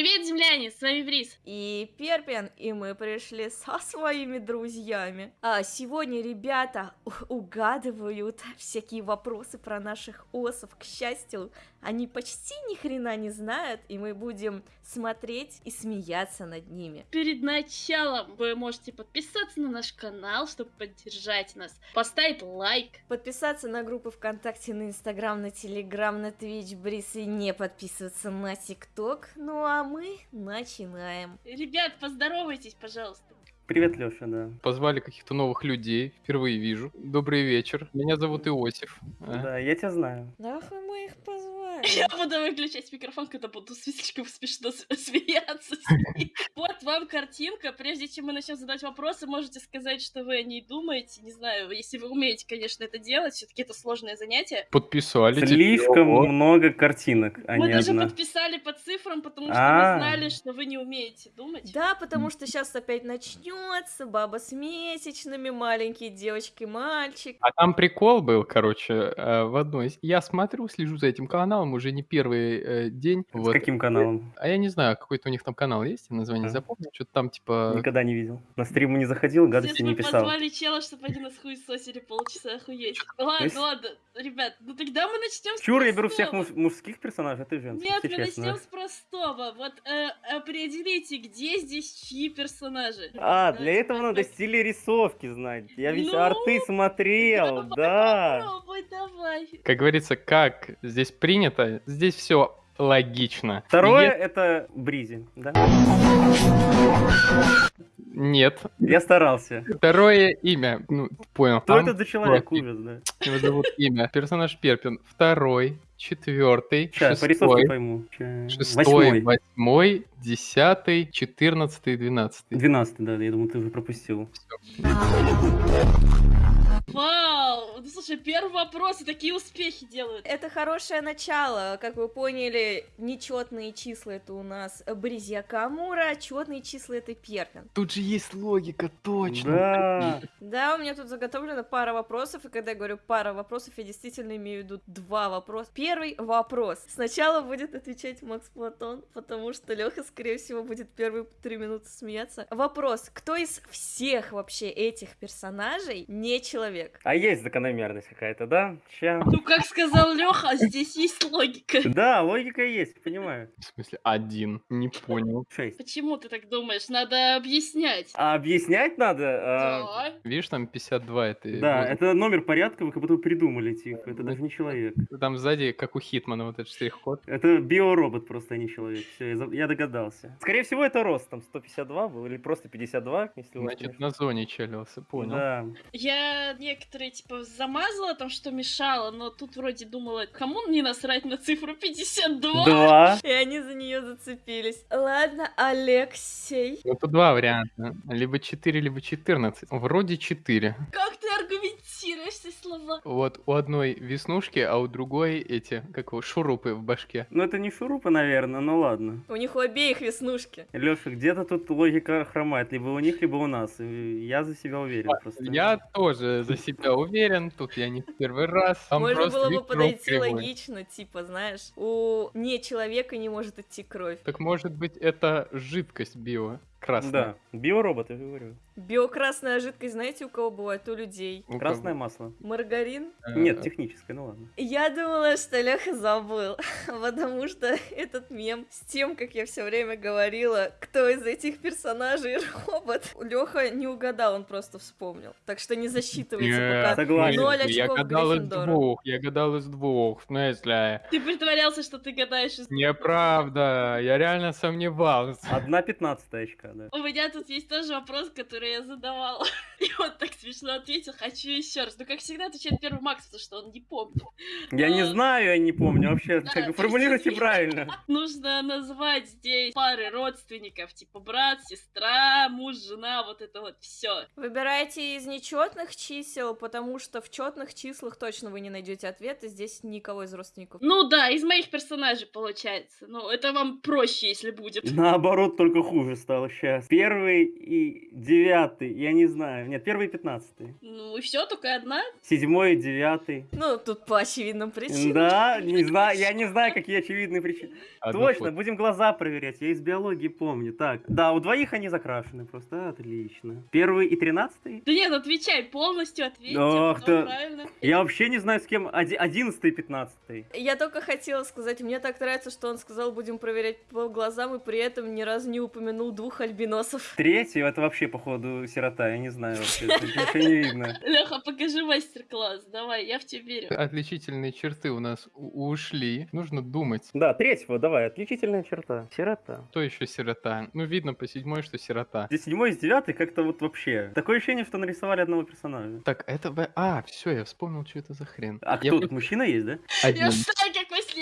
Привет, земляне, с вами Брис. И Перпин, и мы пришли со своими друзьями. А сегодня ребята угадывают всякие вопросы про наших осов. К счастью, они почти ни хрена не знают, и мы будем смотреть и смеяться над ними. Перед началом вы можете подписаться на наш канал, чтобы поддержать нас, поставить лайк. Подписаться на группы ВКонтакте, на Инстаграм, на Телеграм, на Твич, Брис и не подписываться на ТикТок. Ну а мы начинаем. Ребят, поздоровайтесь, пожалуйста. Привет, Леша, да. Позвали каких-то новых людей, впервые вижу. Добрый вечер, меня зовут Иосиф. А, Да, я тебя знаю. Нахуй мы их позвали? Я буду выключать микрофон, когда буду слишком смешно с- смеяться. с ней. Вот вам картинка. Прежде чем мы начнем задать вопросы, можете сказать, что вы о ней думаете. Не знаю, если вы умеете, конечно, это делать. Все-таки это сложное занятие. Подписали. Слишком Ого. много картинок, а мы даже подписали по цифрам, потому что А. мы знали, что вы не умеете думать. Да, потому что сейчас опять начнется баба с месячными, маленькие девочки, мальчик. А там прикол был, короче, э, в одной. из- Я смотрю, слежу за этим каналом уже не первый э, день. С вот. каким каналом? А я не знаю, какой-то у них там канал есть, я название А. запомнил. Что-то там типа... Никогда не видел. На стриму не заходил, гадости не мы писал. позвали чела, чтобы они нас хуесосили полчаса, охуеть. Ладно, есть- ладно, ребят, ну тогда мы начнем с Чур, я беру всех простого. муж- мужских персонажей, а ты женских, Нет, если мы честно. начнем с простого. Вот э, определите, где здесь чьи персонажи. А, для Давайте этого надо стили рисовки знать. Я ведь Ну, арты смотрел, да. Попробуй, давай. Как говорится, как здесь принято, здесь все логично. Второе Е- это Бризи, да? Нет. Я старался. Второе имя. Ну, понял. Кто Там это за человек, профиль. ужас, да? Его зовут имя. Персонаж Перпин. Второй, четвертый, Сейчас, по шестой, пойму. Ща. шестой, Восьмой. восьмой, десятый, четырнадцатый, двенадцатый. Двенадцатый, да, я думаю, ты уже пропустил. Вау! Ну слушай, первый вопрос и такие успехи делают. Это хорошее начало. Как вы поняли, нечетные числа это у нас Бризья Камура, четные числа это Перпин. Тут же есть логика, точно. Да. Да, у меня тут заготовлена пара вопросов, и когда я говорю пара вопросов, я действительно имею в виду два вопроса. Первый вопрос. Сначала будет отвечать Макс Платон, потому что Леха, скорее всего, будет первые три минуты смеяться. Вопрос. Кто из всех вообще этих персонажей не человек? А есть закономерность какая-то, да? Ща. Ну, как сказал Леха, здесь есть логика. Да, логика есть, понимаю. В смысле, один. Не понял. Шесть. Почему ты так думаешь? Надо объяснять. А объяснять надо? а, Да. Видишь, там 52 это... Да, это номер порядка, вы как будто придумали, тихо. Это даже не человек. Там сзади, как у Хитмана, вот этот штрих-код. Это биоробот просто, а не человек. Все, я, догадался. Скорее всего, это рост, там 152 был, или просто 52, если у вас, Значит, на зоне челился, понял. Да. Я некоторые, типа, замазала там, что мешало, но тут вроде думала, кому не насрать на цифру 52? Два. И они за нее зацепились. Ладно, Алексей. Ну, тут два варианта. Либо 4, либо 14. Вроде 4. Как ты аргументируешь эти слова? Вот у одной веснушки, а у другой эти, как его, шурупы в башке. Ну, это не шурупа, наверное, ну ладно. У них у обеих веснушки. Леша, где-то тут логика хромает, либо у них, либо у нас. Я за себя уверен просто. Я тоже за себя уверен, тут я не в первый раз. Там Можно было бы подойти кривой. логично, типа, знаешь, у не человека не может идти кровь. Так может быть это жидкость био красная? Да, биоробот, я говорю. Биокрасная жидкость, знаете, у кого бывает? У людей. У Красное кого? масло. Маргарин? Э, Нет, техническое, ну ладно. Я думала, что Леха забыл, потому что этот мем с тем, как я все время говорила, кто из этих персонажей робот, Леха не угадал, он просто вспомнил. Так что не засчитывается пока. Согласен. Ноль я очков гадал из двух, я гадал из двух, в смысле? Ты притворялся, что ты гадаешь из... Неправда, я реально сомневался. Одна пятнадцатая очка, да. У меня тут есть тоже вопрос, который я задавала. И он так смешно ответил, хочу еще раз. Ну, как всегда, отвечает первый Макс, потому что он не помнит. Я не знаю, я не помню вообще. Да, Как, то формулируйте есть- правильно. Нужно назвать здесь пары родственников, типа брат, сестра, муж, жена, вот это вот все. Выбирайте из нечетных чисел, потому что в четных числах точно вы не найдете ответа. Здесь никого из родственников. Ну да, из моих персонажей получается. Ну, это вам проще, если будет. Наоборот, только хуже стало. Сейчас. Первый и девятый, я не знаю. Нет, первый и пятнадцатый. Ну и все, только одна. Седьмой и девятый. Ну, тут по очевидным причинам. Да, не знаю, я не знаю, какие очевидные причины. Одну Точно, фото. будем глаза проверять, я из биологии помню. Так, да, у двоих они закрашены просто, отлично. Первый и тринадцатый? Да нет, отвечай, полностью ответь. Ох ты. правильно. Я вообще не знаю, с кем. Оди- Одиннадцатый и пятнадцатый. Я только хотела сказать, мне так нравится, что он сказал, будем проверять по глазам, и при этом ни разу не упомянул двух альбиносов. Третий, это вообще, походу, сирота, я не знаю вообще. Ничего не видно. Леха, покажи мастер-класс. Давай, я в тебя верю. Отличительные черты у нас ушли. Нужно думать. Да, третьего, давай, отличительная черта. Сирота. Кто еще сирота? Ну, видно по седьмой, что сирота. Здесь седьмой и девятый как-то вот вообще. Такое ощущение, что нарисовали одного персонажа. Так, это... А, все, я вспомнил, что это за хрен. А Я кто тут? Мужчина есть, да? один. Я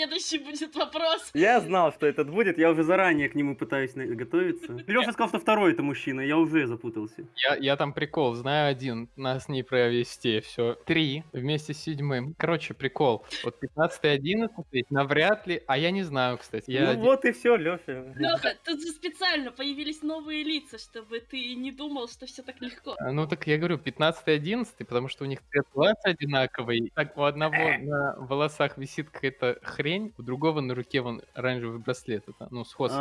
следующий будет вопрос. Я знал, что этот будет, я уже заранее к нему пытаюсь готовиться. Леша сказал, что второй это мужчина, я уже запутался. Я, я там прикол, знаю один, нас не провести, все. Три вместе с седьмым. Короче, прикол. Вот 15 и 11 навряд ли, а я не знаю, кстати. Я ну один- вот и все, Леша. Леха, тут же специально появились новые лица, чтобы ты не думал, что все так легко. А, Ну так я говорю, 15 и 11, потому что у них цвет глаз одинаковый. Так у одного на волосах висит какая-то хрень, у другого на руке вон оранжевый браслет. Это, ну, сходство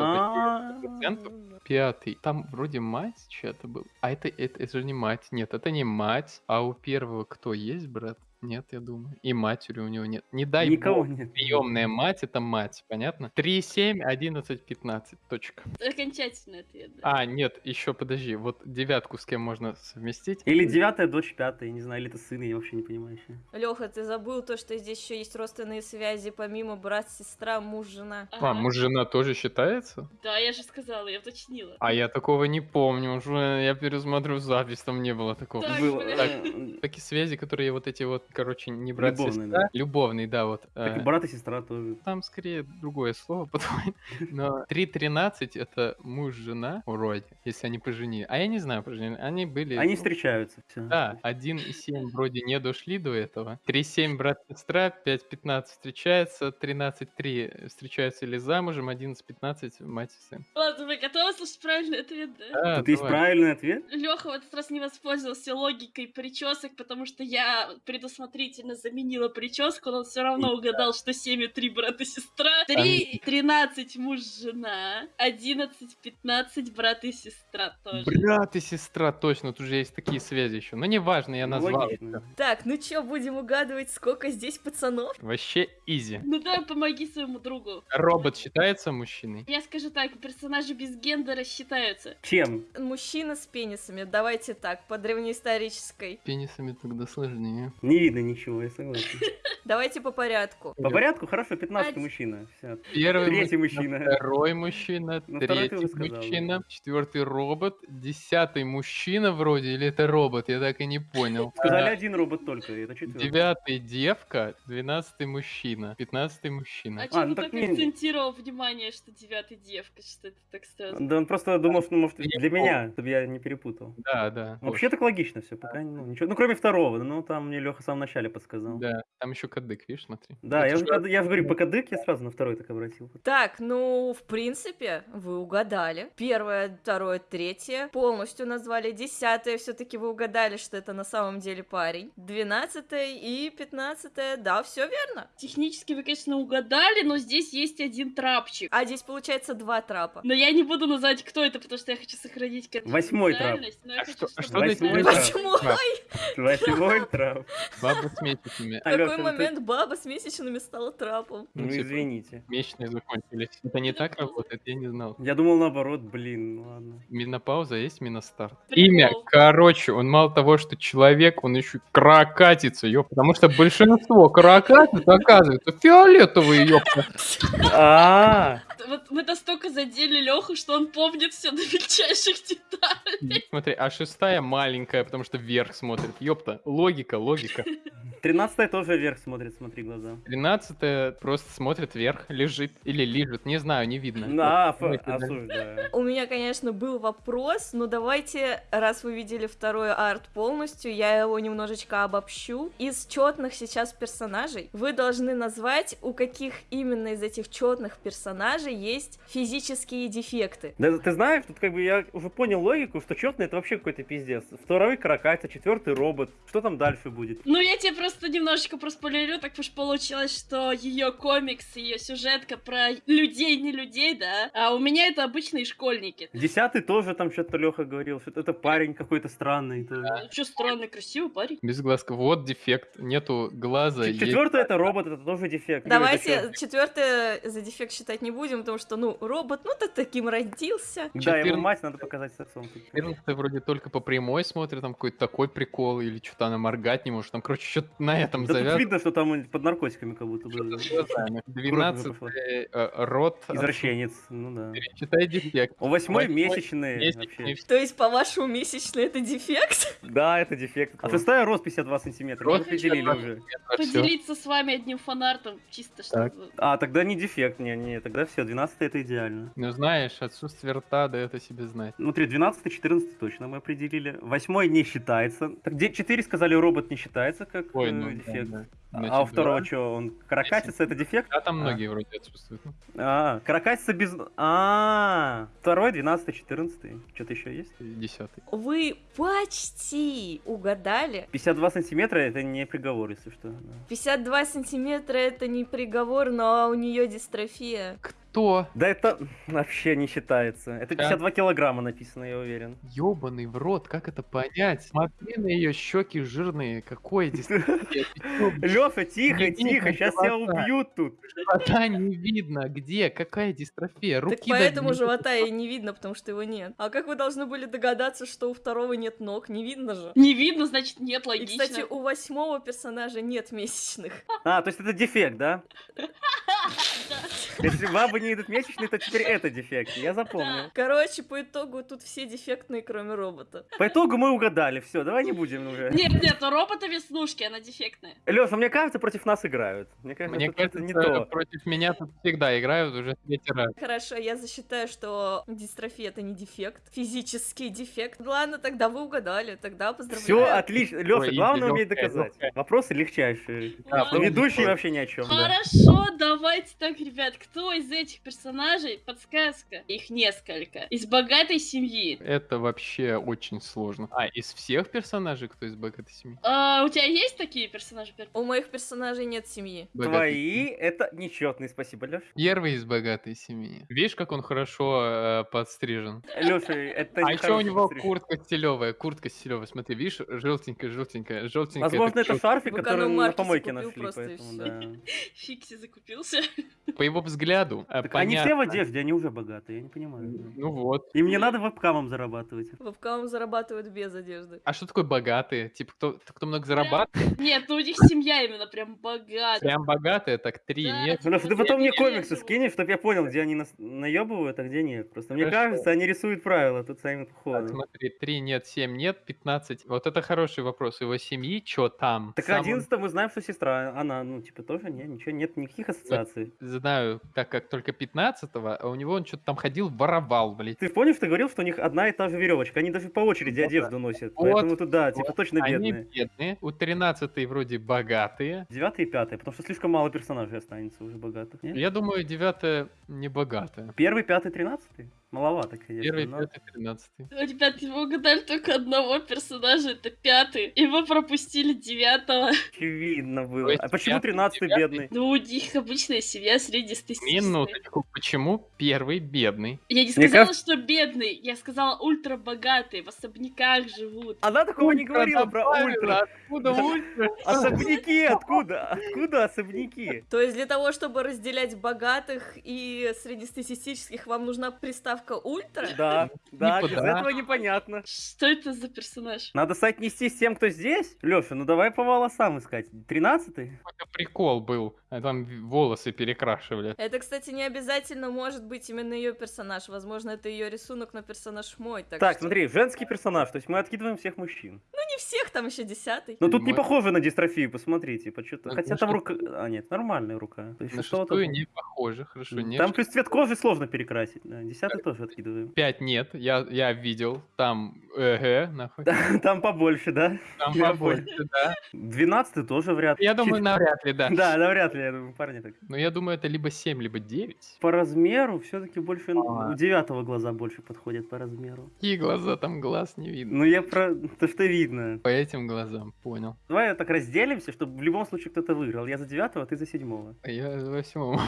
100%. Пятый. Там вроде мать чья-то был. А это, это, это же не мать. Нет, это не мать. А у первого кто есть, брат? Нет, я думаю. И матери у него нет. Не дай Никого бог. нет. Приемная мать это мать, понятно? 3, 7, 11, 15. Точка. Окончательный ответ, да. А, нет, еще подожди. Вот девятку с кем можно совместить? Или девятая дочь пятая, не знаю, или это сын, я вообще не понимаю еще. Леха, ты забыл то, что здесь еще есть родственные связи, помимо брат, сестра, муж, жена. Ага. А, муж жена тоже считается? Да, я же сказала, я уточнила. А я такого не помню. Уже я пересмотрю запись, там не было такого. Так, Было, бля. э, Такие связи, которые вот эти вот, короче, не брат Любовные, сестра. да. Любовный, да, вот. Так и э, брат и сестра тоже. Там скорее другое слово, по-твоему. Но 3.13 это муж-жена, вроде, если они поженили. А я не знаю, поженили. Они были... Они ну, встречаются, все. Да, 1 и 7 вроде не дошли до этого. 3.7 брат-сестра, 5.15 встречается, 13.3 встречаются или замужем, 11.15 мать и сын. Ладно, вы готовы слушать правильный ответ, да? Да, Тут есть давай. правильный ответ? Леха в этот раз не воспользовался логикой причесок, потому что я предусмотрительно заменила прическу, но он все равно угадал, что 7 и 3 брат и сестра, 3, 13 муж, жена, 11, 15 брат и сестра тоже. Брат и сестра, точно, тут же есть такие связи еще. Но неважно, я назвал. логично. Так, ну чё, будем угадывать, сколько здесь пацанов? Вообще изи. Ну да, помоги своему другу. Робот считается мужчиной? Я скажу так, персонажи без гендера считаются. Чем? Мужчина с пенисами, давайте так, по древнеисторической. Пенисами тогда сложнее. Не видно ничего, я согласен. Давайте по порядку. По порядку, хорошо, 15 Ать. мужчина. Первый Третий мужчина. Второй мужчина, Ну, третий мужчина, четвертый робот, десятый мужчина вроде, или это робот, я так и не понял. Сказали А, один робот только, это четвертый. Девятый девка, двенадцатый мужчина, пятнадцатый мужчина. А чего ну ты так так не- акцентировал внимание, что девятый девка, что это так сразу? Да он просто думал, что может для меня, чтобы я не перепутал. Да, да. Вообще так логично все, пока ну, ничего. Ну, кроме второго, ну там мне Леха в самом начале подсказал. Да, там еще кадык, видишь, смотри. Да, я, же уже, я же говорю, по кадык я сразу на второй так обратил. Так, ну, в принципе, вы угадали. Первое, второе, третье полностью назвали. Десятое все-таки вы угадали, что это на самом деле парень. Двенадцатое и пятнадцатое, да, все верно. Технически вы, конечно, угадали, но здесь есть один трапчик. А здесь получается два трапа. Но я не буду называть, кто это, потому что я хочу сохранить Восьмой трап. А хочу, что- а что Восьмой. Почему? трап? Восьмой трап. Баба с месячными. В А, какой ну момент баба с месячными стала трапом? Ну, Ну, типа, извините. Месячные закончились. Это не так работает, я не знал. Я думал наоборот, блин, ну ладно. Менопауза есть миностарт. Имя, короче, он мало того, что человек, он еще каракатица, ёп. Потому что большинство каракатиц оказывается фиолетовые, ёпта. Вот мы настолько задели Леху, что он помнит все до мельчайших деталей. Смотри, а шестая маленькая, потому что вверх смотрит. Ёпта, логика, логика. 13 тоже вверх смотрит, смотри глаза. 13 просто смотрит вверх, лежит или лежит, не знаю, не видно. Дальше. осуждаю. У меня, конечно, был вопрос, но давайте, раз вы видели второй арт полностью, я его немножечко обобщу. Из четных сейчас персонажей вы должны назвать, у каких именно из этих четных персонажей есть физические дефекты. Да ты знаешь, тут как бы я уже понял логику, что четный это вообще какой-то пиздец. Второй каракатица, четвертый робот. Что там дальше будет? Ну, я тебе просто немножечко проспойлерю, так уж получилось, что ее комикс, ее сюжетка про людей, не людей, да, а у меня это обычные школьники. Десятый тоже там что-то Леха говорил, что это парень какой-то странный. это- Че странный, красивый парень. Без глазка. Вот дефект. Нету глаза. есть- Четвертый это робот, это тоже дефект. Давайте четвертое за дефект считать не будем, потому что, ну, робот, ну ты таким родился. Да, его 14. мать надо показать с отцом. 14 вроде только по прямой смотрит, там какой-то такой прикол, или что-то она моргать не может. Там, короче, что-то на этом Да тут завязано. видно, что там под наркотиками как будто бы. с глазами. 12 пошла. э, рот. Извращенец, ну да. Читай дефект. У восьмой месячные Месячный вообще. То есть, по-вашему, месячный это дефект? Да, это дефект. А шестая рост 52 сантиметра. Мы Рост определили 52 уже. Поделиться с вами одним фанартом, чисто Так. чтобы... А, тогда не дефект, не, не, тогда все, 12 это идеально. Ну знаешь, отсутствие рта дает о себе знать. Внутри 12 14 точно мы определили. Восьмой не считается. Так, где 4 сказали, робот не считается как Ой, э, ну, да, дефект. да. А- Значит, а у второго два. что, он каракатица, это дефект? А там А. многие вроде отсутствуют. Ну, А, каракатица без... А, второй, 12 14 Что-то еще есть? Десятый. Вы почти угадали. 52 сантиметра это не приговор, если что. да. 52 сантиметра это не приговор, но у нее дистрофия. Кто? Да это вообще не считается. Это Да. 52 килограмма написано, я уверен. Ёбаный в рот, как это понять? Смотри на ее щеки жирные, какой дистрофия. Лёша, тихо, тихо, сейчас тебя убьют тут. Живота не видно, где, какая дистрофия, руки так поэтому живота и не видно, потому что его нет. А как вы должны были догадаться, что у второго нет ног? Не видно же. Не видно, значит, нет, И, логично. кстати, у восьмого персонажа нет месячных. А, то есть это дефект, да? Если бабы не идут месячные, то теперь это дефект. Я запомнил. Короче, по итогу тут все дефектные, кроме робота. По итогу мы угадали. Все, давай не будем уже. Нет, нет, у робота веснушки, она дефектная. Леша, мне кажется, против нас играют. Мне кажется, Мне кажется, не то. против меня тут всегда играют уже третий раз. Хорошо, я засчитаю, что дистрофия это не дефект, физический дефект. Ладно, тогда вы угадали, тогда поздравляю. Все отлично. Леша, главное лёгкая, доказать. Вопросы легчайшие. Ведущий вообще ни о чем. Хорошо, давайте так, ребят. Кто из этих персонажей, подсказка, их несколько, из богатой семьи? Это вообще очень сложно. А, из всех персонажей, кто из богатой семьи? А, у тебя есть такие персонажи? Пер- У моих персонажей нет семьи. Богатой Твои это нечетные, спасибо, Леша. Первый из богатой семьи. Видишь, как он хорошо э, подстрижен? Леша, это а еще у него постриг. куртка стилевая, куртка стилевая. Смотри, видишь, желтенькая, желтенькая, желтенькая. Возможно, это чёрт. шарфик, который на помойке нашли, поэтому да. Фикси закупился. По его взгляду, э, Так они все в понятно. одежде, они уже богатые, я не понимаю. Ну вот. Им не надо вебкамом зарабатывать. Вебкам зарабатывают без одежды. А что такое богатые? Типа, кто, кто много зарабатывает? Нет, ну у них семья именно прям богатая. Прям богатые, так три, Да, нет? Леша, ты потом мне комиксы скинешь, чтобы я понял, где они нас наебывают, а где нет. Просто мне Хорошо. кажется, они рисуют правила тут сами по Так, ходу. смотри, 3 нет, 7 нет, 15. Вот это хороший вопрос. Его семьи, что там? Так 11 мы знаем, что сестра, она, ну, типа, тоже нет, ничего, нет никаких ассоциаций. Знаю, так как только 15-го, а у него он что-то там ходил, воровал, блядь. Ты помнишь, ты говорил, что у них одна и та же веревочка, они даже по очереди Вот, одежду носят, Вот, поэтому тут, да, типа, вот. точно Они бедные. бедные. У 13 вроде богатые. Девятый и пятый, потому что слишком мало персонажей останется уже богатых. нет? Я думаю, 9 не богатая. Первый, пятый, тринадцатый? Маловато, конечно. Первый, но- пятый, 13. Ребят, вы угадали только одного персонажа, это пятый. И вы пропустили девятого. Очевидно было. есть А почему тринадцатый бедный? Ну, у них обычная семья среднестатистическая. Минуточку, почему первый бедный? Я не Мне сказала, кажется- что бедный, я сказала ультрабогатые, в особняках живут. Она такого не Ультра говорила про ультра. Откуда ультра? Особняки откуда? Откуда особняки? То есть для того, чтобы разделять богатых и среднестатистических, вам нужна приставка приставка ультра? Да, да, без Никуда. этого непонятно. Что это за персонаж? Надо соотнести с тем, кто здесь. Леша, ну давай по волосам искать. Тринадцатый? Какой-то прикол был. Там волосы перекрашивали. Это, кстати, не обязательно может быть именно ее персонаж. Возможно, это ее рисунок, но персонаж мой. Так, Так, что- смотри, женский персонаж, то есть мы откидываем всех мужчин. Ну, не всех, там еще десятый. Но тут не Мой- похоже на дистрофию, посмотрите. почему-то. Ну, Хотя ну, там рука... А, нет, нормальная рука. То есть На что-то не похоже, хорошо, нет. Там плюс цвет кожи сложно перекрасить. Да, десятый тоже откидываем. 5 нет, я, я видел. Там, эгэ, нахуй. Там побольше, да? Там побольше, да. Двенадцатый тоже вряд ли. Я думаю, навряд ли, да. Да, да, вряд ли, я думаю, парни так. Но я думаю, это либо 7, либо 9. По размеру все-таки больше... А. У девятого глаза больше подходят по размеру. Какие глаза, там глаз не видно. Ну, я про... То, что видно. По этим глазам, понял. Давай так разделимся, чтобы в любом случае кто-то выиграл. Я за девятого, а ты за седьмого. Я за восьмого.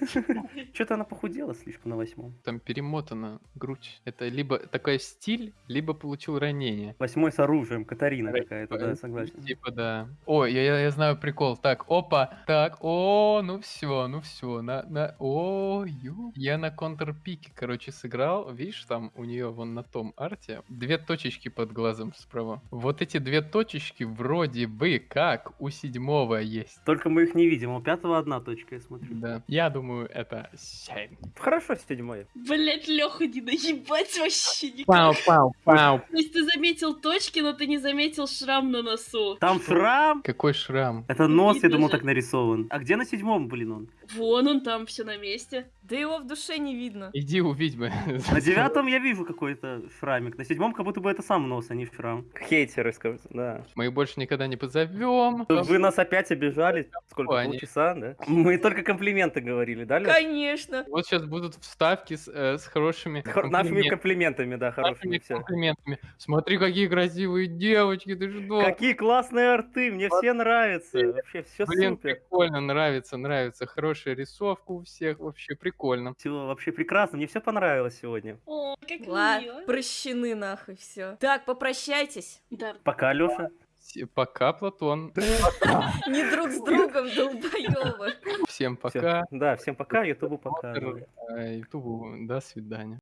Что-то она похудела слишком на восьмом. Там перемотана грудь. Это либо такой стиль, либо получил ранение. Восьмой с оружием, Катарина какая-то, да, Э, согласен. Типа, да. Ой, я, я, я знаю прикол. Так, опа, так, о, ну все, ну все, на, на, о, ю. Я на контрпике, короче, сыграл. Видишь, там у нее вон на том арте две точечки под глазом справа. Вот эти две точечки вроде бы как у седьмого есть. Только мы их не видим, у пятого одна точка, я смотрю. Да. Я думаю, это 7. Хорошо, седьмой. Блять, Леха, не наебать вообще никак. Пау, пау, пау. То есть ты заметил точки, но ты не заметил шрам на носу. Там шрам. Какой шрам. Это нос, я думал, же. так нарисован. А где на седьмом, блин, он? Вон он там, все на месте. Да его в душе не видно. Иди увидь бы. На девятом я вижу какой-то шрамик. На седьмом как будто бы это сам нос, а не шрам. Хейтеры, скажут, да. Мы их больше никогда не позовем. Вы нас опять обижали. Сколько, Они. полчаса, да? Мы только комплименты говорили, да, Лёш? Конечно. Вот сейчас будут вставки с, э, с хорошими Хор- Нашими комплимен- комплиментами, да, хорошими нашими все. комплиментами. Смотри, какие красивые девочки, ты что? Какие классные арты, мне все нравятся. Вообще все Блин, супер. прикольно, нравится, нравится. Хорошая рисовка у всех, вообще прикольно. Все вообще прекрасно, мне все понравилось сегодня. О, как мило. Прощены нахуй все. Так, попрощайтесь. Да. Пока, Леша. С- Пока, Платон. Не друг с другом, долбоёбы. Всем пока. Да, всем пока, Ютубу пока. Ютубу до свидания.